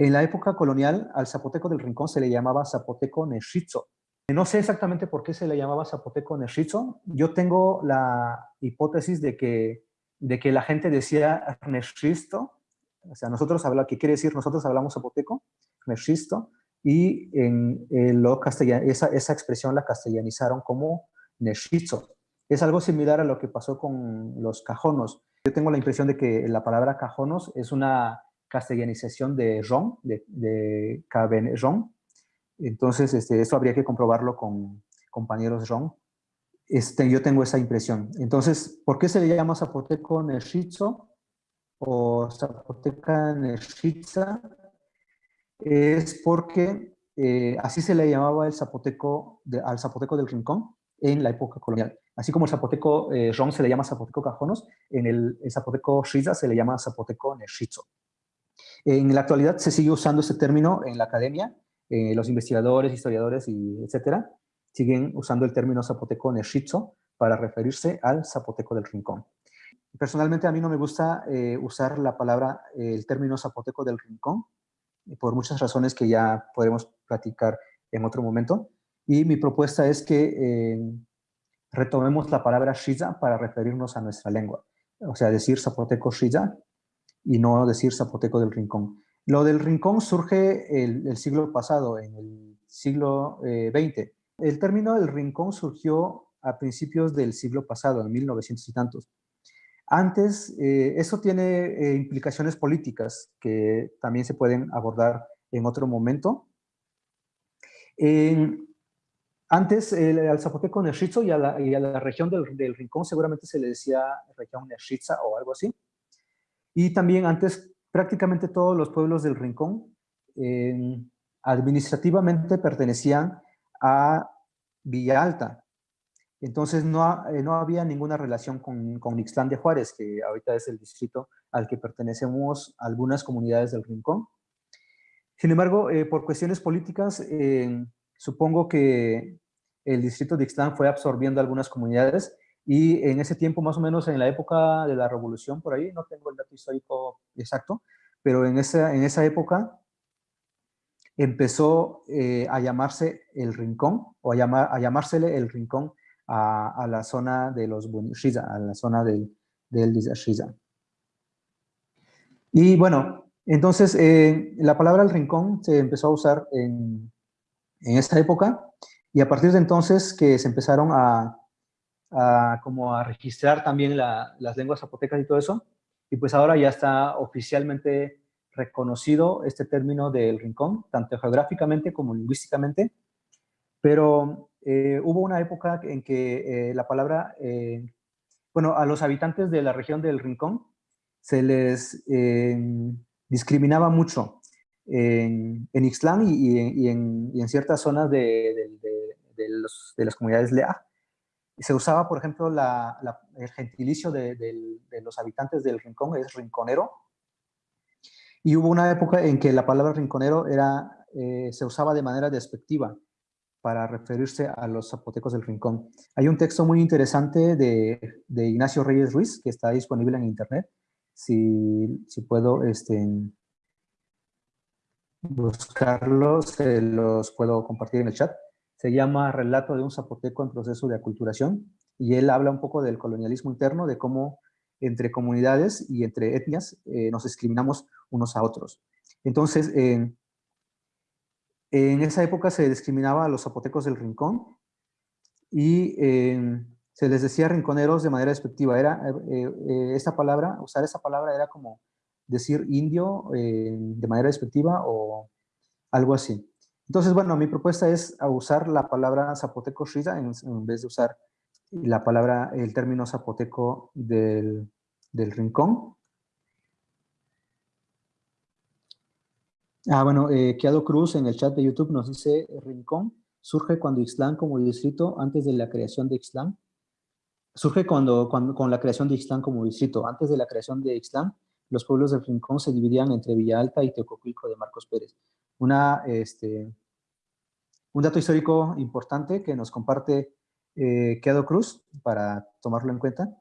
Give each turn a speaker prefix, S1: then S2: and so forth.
S1: En la época colonial, al zapoteco del Rincón se le llamaba zapoteco Neshizo. No sé exactamente por qué se le llamaba zapoteco Neshizo. Yo tengo la hipótesis de que, de que la gente decía Neshisto, o sea, nosotros hablamos, ¿qué quiere decir? Nosotros hablamos zapoteco, Neshisto, y en, lo esa, esa expresión la castellanizaron como Neshizo. Es algo similar a lo que pasó con los cajonos. Yo tengo la impresión de que la palabra cajonos es una castellanización de ron, de, de ron. Entonces, este, esto habría que comprobarlo con compañeros ron. Este, yo tengo esa impresión. Entonces, ¿por qué se le llama zapoteco neshizo o zapoteca neshiza? Es porque eh, así se le llamaba el zapoteco al zapoteco del rincón en la época colonial. Así como el zapoteco eh, ron se le llama zapoteco cajonos, en el, zapoteco shiza se le llama zapoteco neshizo. En la actualidad se sigue usando ese término en la academia, eh, los investigadores, historiadores y etcétera, siguen usando el término zapoteco neshizo para referirse al zapoteco del rincón. Personalmente a mí no me gusta eh, usar la palabra, el término zapoteco del rincón, por muchas razones que ya podremos platicar en otro momento. Y mi propuesta es que eh, retomemos la palabra shiza para referirnos a nuestra lengua. O sea, decir zapoteco shiza y no decir zapoteco del rincón. Lo del rincón surge el, siglo pasado, en el siglo XX. Eh, el término del rincón surgió a principios del siglo pasado, en 1900 y tantos. Antes, eh, eso tiene eh, implicaciones políticas que también se pueden abordar en otro momento. antes, al zapoteco Neshizo y y a la región del, del, rincón seguramente se le decía región Neshiza o algo así. Y también antes prácticamente todos los pueblos del Rincón administrativamente pertenecían a Villa Alta. Entonces no, eh, no había ninguna relación con, con de Juárez, que ahorita es el distrito al que pertenecemos algunas comunidades del Rincón. Sin embargo, eh, por cuestiones políticas, supongo que el distrito de Ixtlán fue absorbiendo algunas comunidades y en ese tiempo, más o menos en la época de la revolución, por ahí, no tengo el dato histórico exacto, pero en esa, en esa época empezó eh, a llamarse el Rincón, o a, llamar, a llamársele el Rincón a, la zona de los Bunishiza, a la zona del, del Shiza. Y bueno, entonces eh, la palabra el Rincón se empezó a usar en, en esta época, y a partir de entonces que se empezaron a, como a registrar también las lenguas zapotecas y todo eso. Y pues ahora ya está oficialmente reconocido este término del rincón, tanto geográficamente como lingüísticamente. Pero eh, hubo una época en que eh, la palabra, eh, bueno, a los habitantes de la región del rincón se les discriminaba mucho en, en y, en, en, ciertas zonas de, de las comunidades Lea se usaba, por ejemplo, el gentilicio de, los habitantes del rincón, es rinconero. Y hubo una época en que la palabra rinconero era, eh, se usaba de manera despectiva para referirse a los zapotecos del rincón. Hay un texto muy interesante de, Ignacio Reyes Ruiz que está disponible en internet. Si, si puedo este, buscarlo, se los puedo compartir en el chat se llama Relato de un zapoteco en proceso de aculturación, y él habla un poco del colonialismo interno, de cómo entre comunidades y entre etnias eh, nos discriminamos unos a otros. Entonces, en esa época se discriminaba a los zapotecos del rincón y se les decía rinconeros de manera despectiva. Era, eh, eh, esta palabra, usar esa palabra era como decir indio de manera despectiva o algo así. Entonces, bueno, mi propuesta es usar la palabra zapoteco shiza en, vez de usar la palabra, el término zapoteco del, rincón. Ah, bueno, eh, Keado Cruz en el chat de YouTube nos dice, Rincón surge cuando Ixtlán como distrito, antes de la creación de Ixtlán, surge cuando, cuando, con la creación de Ixtlán como distrito. Antes de la creación de Ixtlán, los pueblos del Rincón se dividían entre Villa Alta y Teococuilco de Marcos Pérez. Una, este, un dato histórico importante que nos comparte eh, Cruz para tomarlo en cuenta.